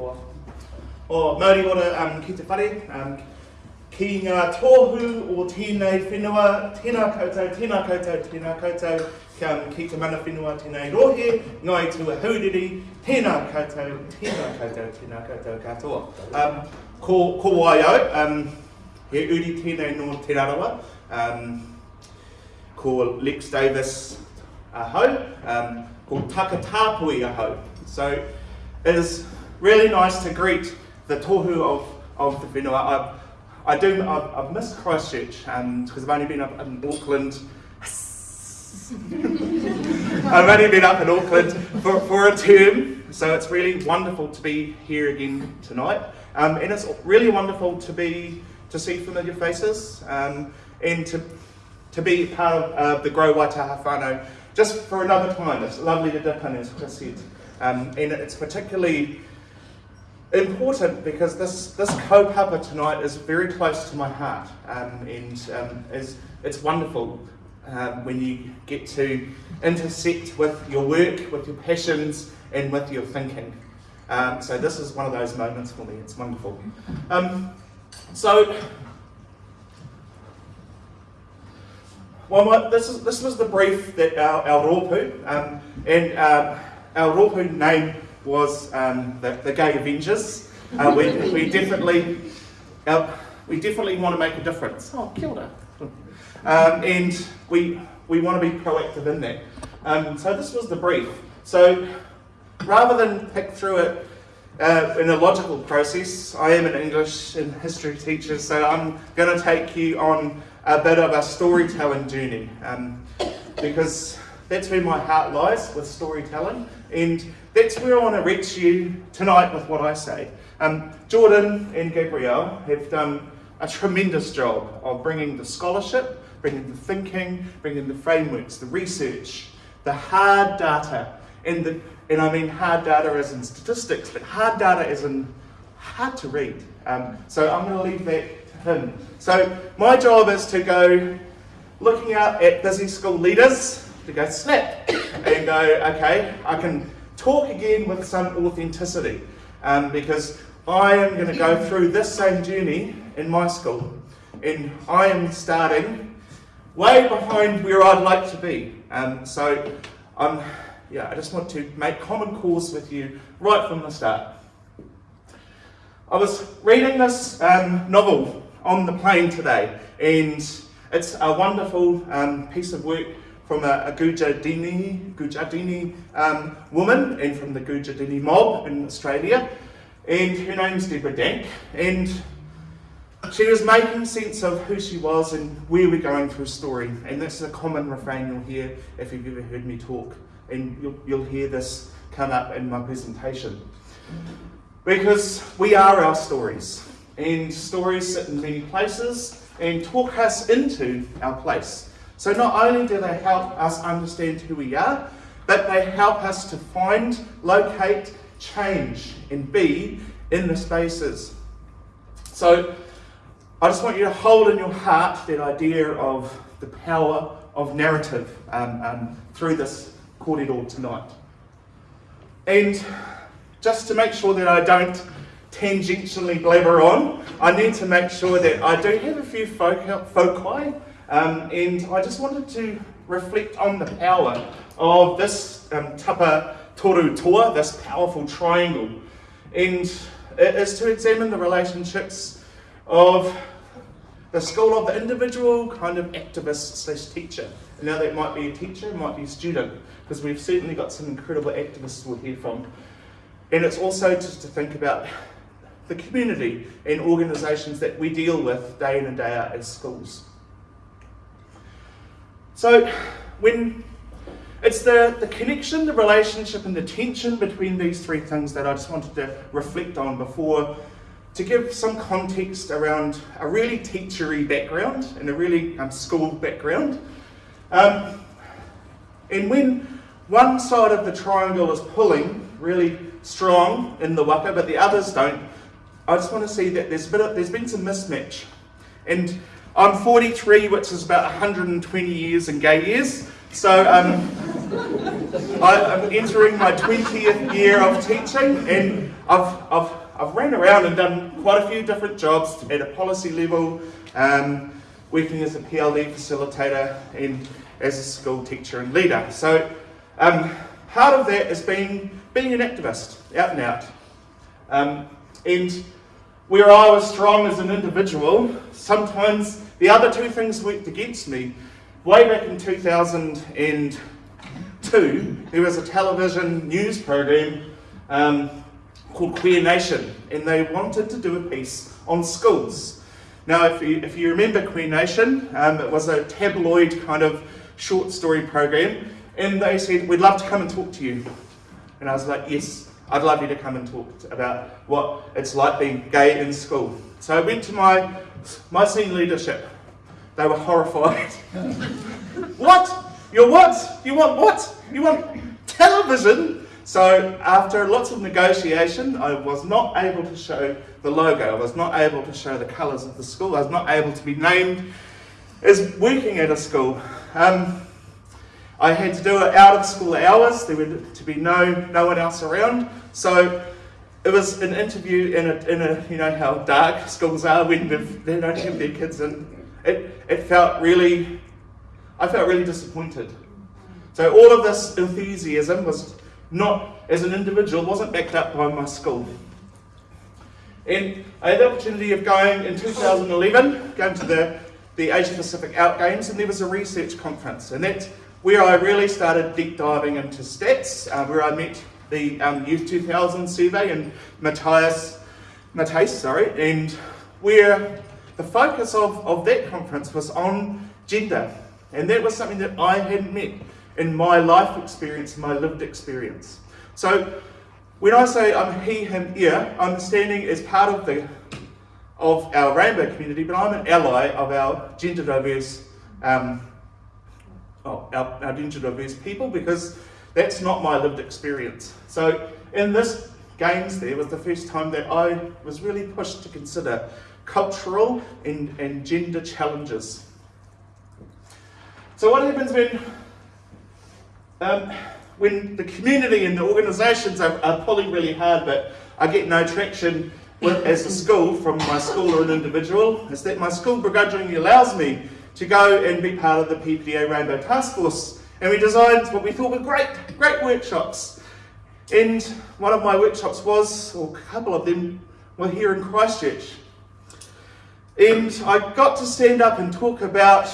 koa. O Māori ora um, ki te whare, um, ki ngā tōhu o tēnei whenua, tēnā koutou, tēnā koutou, tēnā koutou, um, ki te mana whenua tēnei rohe, ngai tua hauriri, tēnā koutou, tēnā koutou, tēnā koutou katoa. Um, ko, ko wai au, um, he uri tēnei no te rarawa, um, ko Lex Davis ahau, um, ko Taka Tāpui ahau. So it is really nice to greet the tohu of, of the whenua. I, I do, I've, I've missed Christchurch because um, I've only been up in Auckland. I've only been up in Auckland for, for a term, so it's really wonderful to be here again tonight. Um, and it's really wonderful to be to see familiar faces um, and to to be part of uh, the Grow Waitaha whānau just for another time. It's lovely to dip in, as Chris said. Um, and it's particularly important because this, this kaupapa tonight is very close to my heart um, and um, is, it's wonderful um, when you get to intersect with your work, with your passions and with your thinking. Um, so this is one of those moments for me, it's wonderful. Um, so, well, my, this, is, this was the brief that our, our rōpū, um, and uh, our rōpū name was um, the, the Gay Avengers. Uh, we, we definitely uh, we definitely want to make a difference. Oh, kia ora. Um, and we we want to be proactive in that. Um, so this was the brief. So rather than pick through it uh, in a logical process, I am an English and history teacher, so I'm going to take you on a bit of a storytelling journey um, because that's where my heart lies with storytelling. And that's where I want to reach you tonight with what I say. Um, Jordan and Gabrielle have done a tremendous job of bringing the scholarship, bringing the thinking, bringing the frameworks, the research, the hard data, and, the, and I mean hard data as in statistics, but hard data as in hard to read. Um, so I'm going to leave that to him. So my job is to go looking out at busy school leaders, to go snap and go, okay, I can talk again with some authenticity um, because I am going to go through this same journey in my school and I am starting way behind where I'd like to be. Um, so I'm, yeah, I just want to make common cause with you right from the start. I was reading this um, novel on the plane today and it's a wonderful um, piece of work from a, a Gujardini, Gujardini um, woman and from the Gujardini mob in Australia. And her name's Deborah Dank. And she was making sense of who she was and where we're going through a story. And this is a common refrain you'll hear if you've ever heard me talk. And you'll, you'll hear this come up in my presentation. Because we are our stories. And stories sit in many places and talk us into our place. So not only do they help us understand who we are, but they help us to find, locate, change, and be in the spaces. So I just want you to hold in your heart that idea of the power of narrative um, um, through this corridor tonight. And just to make sure that I don't tangentially blabber on, I need to make sure that I do have a few foci um, and I just wanted to reflect on the power of this um, tapa toru toa, this powerful triangle. And it is to examine the relationships of the school of the individual kind of activist slash teacher. now that might be a teacher, might be a student, because we've certainly got some incredible activists we'll hear from. And it's also just to think about the community and organisations that we deal with day in and day out as schools. So when it's the, the connection, the relationship and the tension between these three things that I just wanted to reflect on before to give some context around a really teachery background and a really um, school background. Um, and when one side of the triangle is pulling really strong in the waka, but the others don't, I just want to see that there's, been, there's been some mismatch. And I'm 43, which is about 120 years in gay years. So, um, I, am entering my 20th year of teaching and I've, I've, I've ran around and done quite a few different jobs at a policy level, um, working as a PLD facilitator and as a school teacher and leader. So um, part of that is being, being an activist, out and out. Um, and where I was strong as an individual, sometimes the other two things worked against me. Way back in 2002, there was a television news program um, called Queer Nation, and they wanted to do a piece on schools. Now, if you, if you remember Queer Nation, um, it was a tabloid kind of short story program, and they said, We'd love to come and talk to you. And I was like, Yes, I'd love you to come and talk about what it's like being gay in school. So I went to my, my senior leadership. They were horrified. what? You what? You want what? You want television? So after lots of negotiation, I was not able to show the logo. I was not able to show the colours of the school. I was not able to be named as working at a school. Um, I had to do it out of school hours. There would to be no no one else around. So it was an interview in a, in a you know how dark schools are when they don't have their kids and It, it felt really, I felt really disappointed. So all of this enthusiasm was not, as an individual, wasn't backed up by my school. And I had the opportunity of going in 2011, going to the, the Asia Pacific Out Games, and there was a research conference. And that's where I really started deep diving into stats, uh, where I met the um, Youth 2000 survey and Matthias, Matthias, sorry, and where the focus of, of that conference was on gender. And that was something that I hadn't met in my life experience, my lived experience. So when I say I'm he, him, here, I'm standing as part of the of our rainbow community, but I'm an ally of our gender diverse um, oh, our, our gender diverse people because that's not my lived experience. So in this games there was the first time that I was really pushed to consider cultural and, and gender challenges. So what happens when um, when the community and the organisations are, are, pulling really hard but I get no traction with, as a school from my school or an individual is that my school begrudgingly allows me to go and be part of the PPTA Rainbow Task Force and we designed what we thought were great, great workshops. And one of my workshops was, or a couple of them, were here in Christchurch. And I got to stand up and talk about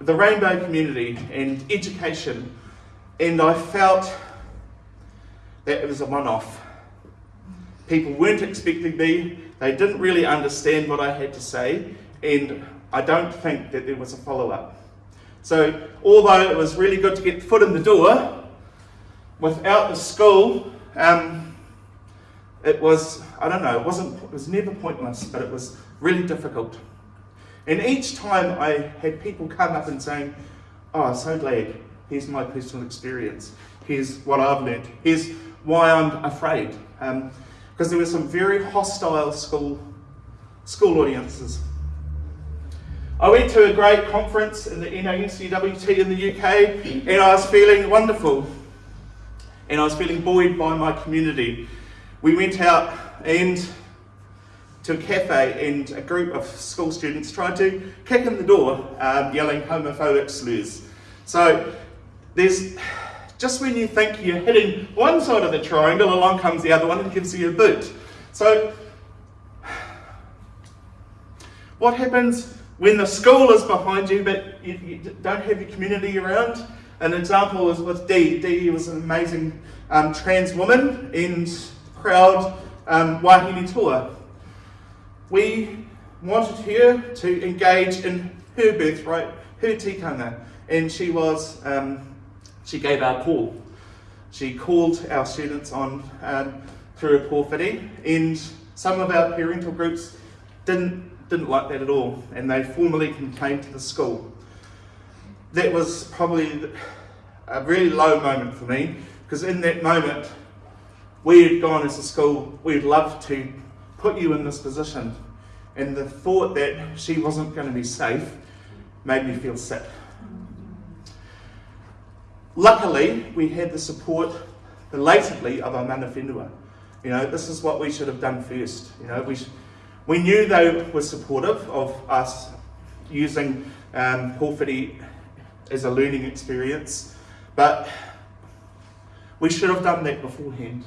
the rainbow community and education. And I felt that it was a one off. People weren't expecting me, they didn't really understand what I had to say, and I don't think that there was a follow up. So although it was really good to get foot in the door, without the school, um, it was, I don't know, it wasn't, it was never pointless, but it was really difficult. And each time I had people come up and saying, oh, so glad, here's my personal experience, here's what I've learned, here's why I'm afraid. Because um, there were some very hostile school, school audiences. I went to a great conference in the NASUWT in the UK and I was feeling wonderful. And I was feeling buoyed by my community. We went out and to a cafe and a group of school students tried to kick in the door um, yelling homophobic slurs. So there's just when you think you're hitting one side of the triangle, along comes the other one and gives you a boot. So what happens when the school is behind you, but you, you don't have your community around. An example was with Dee. Dee was an amazing um, trans woman and proud um, Wahine toa. We wanted her to engage in her birthright, her tikanga, and she was, um, she gave our call. She called our students on um, through a pōwhiri, and some of our parental groups didn't didn't like that at all, and they formally complained to the school. That was probably a really low moment for me, because in that moment, we had gone as a school, we'd love to put you in this position. And the thought that she wasn't going to be safe made me feel sick. luckily, we had the support belatedly of our mana whenua. You know, this is what we should have done first. You know, we, we knew they were supportive of us using um, as a learning experience, but we should have done that beforehand.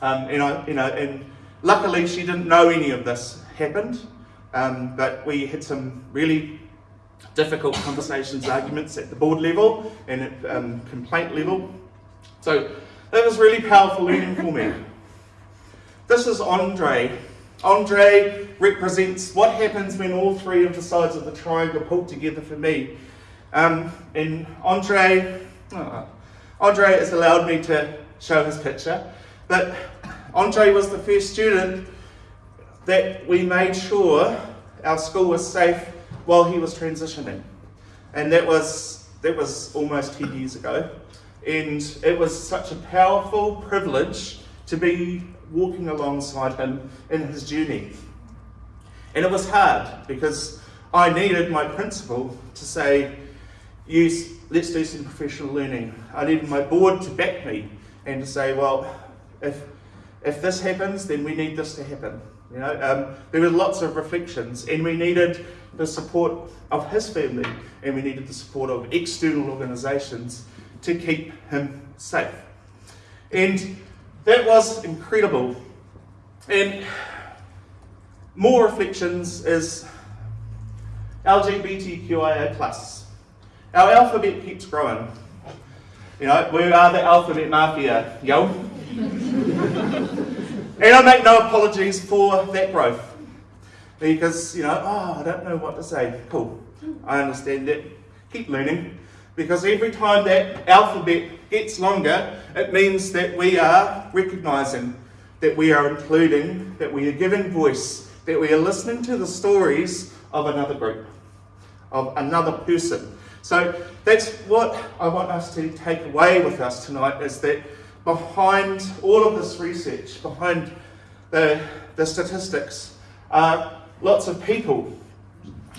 Um, and, I, you know, and luckily she didn't know any of this happened, um, but we had some really difficult conversations, arguments at the board level and at um, complaint level. So that was really powerful learning for me. This is Andre. Andre represents what happens when all three of the sides of the triangle pull together for me. Um, and Andre, oh, Andre has allowed me to show his picture, but Andre was the first student that we made sure our school was safe while he was transitioning. And that was, that was almost 10 years ago. And it was such a powerful privilege to be walking alongside him in his journey. And it was hard because I needed my principal to say, yes, let's do some professional learning. I needed my board to back me and to say, well, if, if this happens, then we need this to happen. You know, um, there were lots of reflections, and we needed the support of his family, and we needed the support of external organisations to keep him safe. And that was incredible. And more reflections is LGBTQIA+. Our alphabet keeps growing. You know, we are the alphabet mafia, yo. and I make no apologies for that growth. Because, you know, oh, I don't know what to say. Cool. I understand that. Keep learning. Because every time that alphabet gets longer, it means that we are recognizing, that we are including, that we are giving voice, that we are listening to the stories of another group, of another person. So that's what I want us to take away with us tonight is that behind all of this research, behind the, the statistics, are lots of people.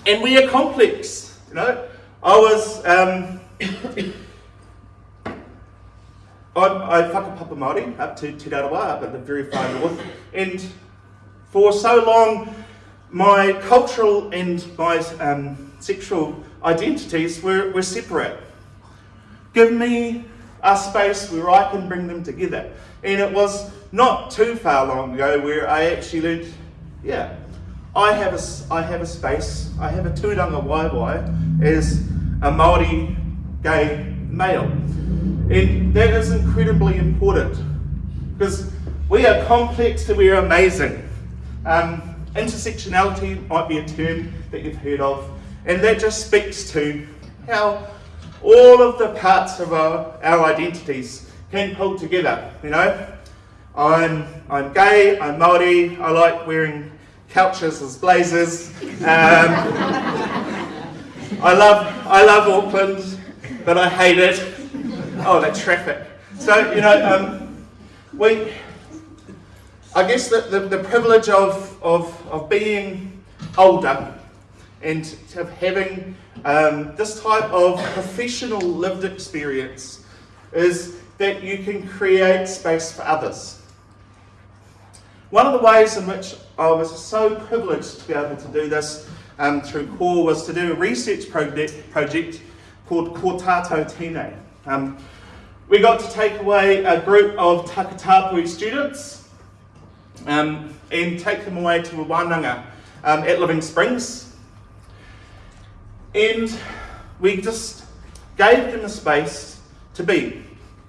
And we are complex. You know, I was um, I, I whakapapa Māori up to Te Rarawa, up at the very far north, and for so long my cultural and my um, sexual identities were, were separate. Give me a space where I can bring them together. And it was not too far long ago where I actually learned, yeah, I have a, I have a space, I have a tūrangawaewae as a Māori gay male. And that is incredibly important because we are complex and we are amazing. Um, Intersectionality might be a term that you've heard of, and that just speaks to how all of the parts of our, our identities can pull together. You know, I'm I'm gay, I'm Maori, I like wearing couches as blazers. Um, I love I love Auckland, but I hate it. Oh, that traffic. So you know, um, we I guess the, the, the privilege of, of, of being older and of having um, this type of professional lived experience is that you can create space for others. One of the ways in which I was so privileged to be able to do this um, through CORE was to do a research project, project called Tātou Tine. Um, we got to take away a group of Takatapu students um, and take them away to a wānanga um, at Living Springs. And we just gave them a space to be.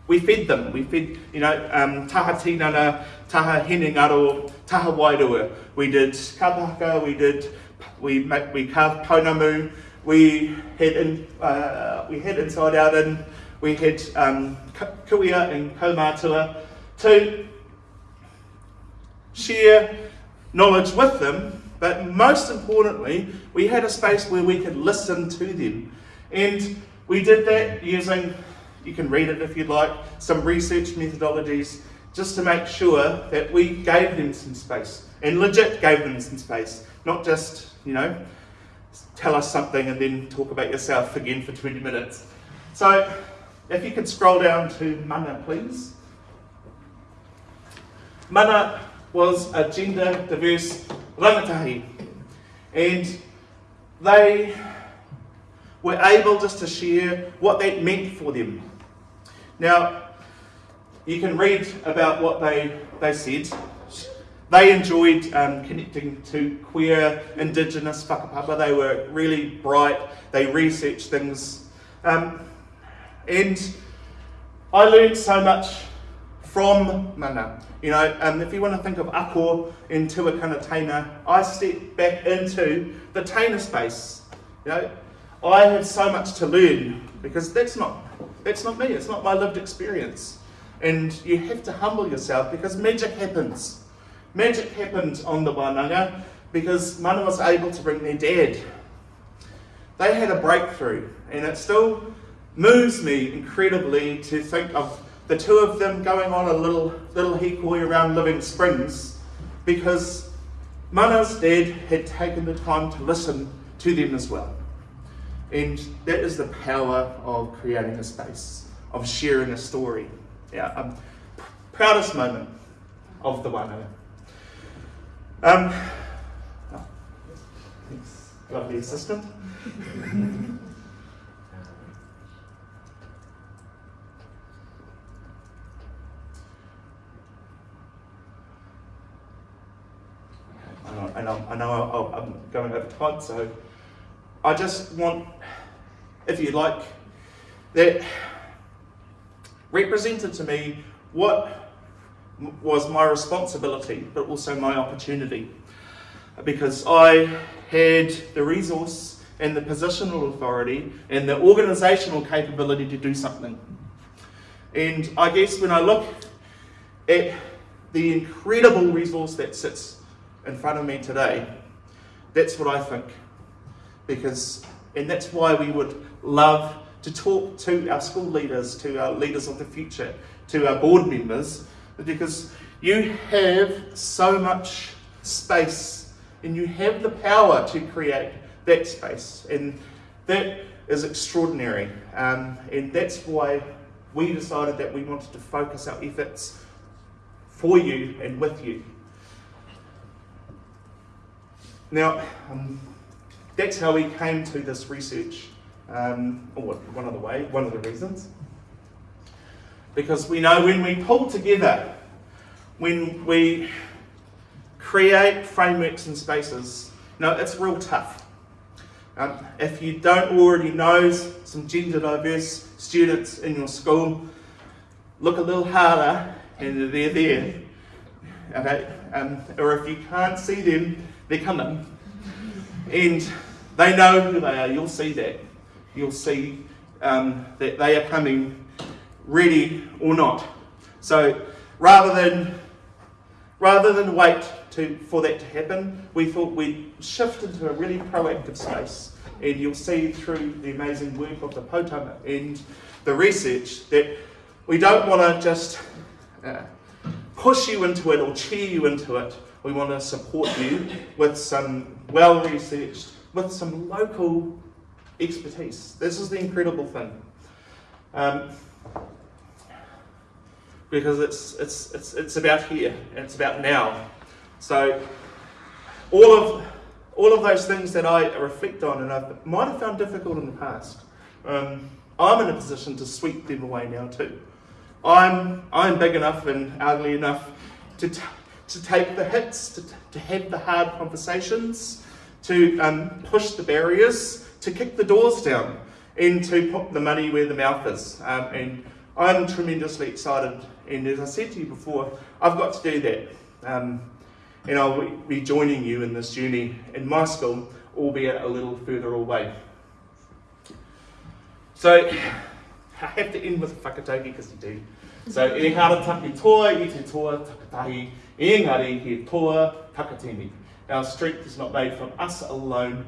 We fed them. We fed, you know, um, taha tinana, taha henengaro, taha wairua. We did kapahaka, we did, we, we carved pounamu, we had, in, uh, we had inside out in, we had um, kuia and kaumatua to share knowledge with them, but most importantly, we had a space where we could listen to them. And we did that using, you can read it if you'd like, some research methodologies just to make sure that we gave them some space and legit gave them some space, not just, you know, tell us something and then talk about yourself again for 20 minutes. So if you could scroll down to mana, please. Mana was a gender diverse rangatahi, and they were able just to share what that meant for them. Now, you can read about what they, they said. They enjoyed um, connecting to queer, indigenous whakapapa. They were really bright. They researched things. Um, and I learned so much from mana. You know, um, if you want to think of ako in Tuakana Teina, I stepped back into the Teina space. You know, I had so much to learn because that's not that's not me. It's not my lived experience. And you have to humble yourself because magic happens. Magic happened on the Wānanga because Mana was able to bring their dad. They had a breakthrough, and it still moves me incredibly to think of the two of them going on a little little hikoi around Living Springs because Mana's dad had taken the time to listen to them as well. And that is the power of creating a space, of sharing a story. Yeah, um, proudest moment of the one. Um, oh, thanks, lovely assistant. I know, I know I'm going over time, so I just want, if you like, that represented to me what was my responsibility, but also my opportunity. Because I had the resource and the positional authority and the organisational capability to do something. And I guess when I look at the incredible resource that sits in front of me today, that's what I think. Because, and that's why we would love to talk to our school leaders, to our leaders of the future, to our board members, because you have so much space and you have the power to create that space. And that is extraordinary. Um, and that's why we decided that we wanted to focus our efforts for you and with you. Now, um, that's how we came to this research, um, or one of the way, one of the reasons. Because we know when we pull together, when we create frameworks and spaces, no, it's real tough. Um, if you don't already know some gender diverse students in your school, look a little harder and they're there. Okay? Um, or if you can't see them, they're coming. And they know who they are. You'll see that. You'll see um, that they are coming ready or not. So rather than rather than wait to, for that to happen, we thought we'd shift into a really proactive space. And you'll see through the amazing work of the Potama and the research that we don't want to just uh, push you into it or cheer you into it. We want to support you with some well researched, with some local expertise. This is the incredible thing. Um, because it's, it's, it's, it's about here and it's about now. So all of, all of those things that I reflect on and I might have found difficult in the past, um, I'm in a position to sweep them away now too. I'm, I'm big enough and ugly enough to, to take the hits, to, to have the hard conversations, to um, push the barriers, to kick the doors down, and to put the money where the mouth is. Um, and I'm tremendously excited, and as I said to you before, I've got to do that. Um, and I'll be joining you in this journey in my school, albeit a little further away. So, I have to end with whakataukī because you do. So, e hara taki toa i te toa takatahi, engari he toa takatini. Our strength is not made from us alone,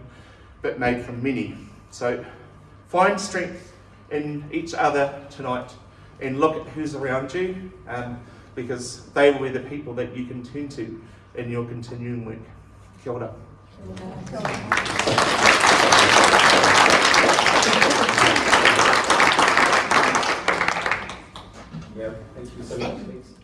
but made from many. So, find strength in each other tonight and look at who's around you um, because they will be the people that you can turn to in your continuing work. Kia ora. Kia ora. Yeah, thank you so much.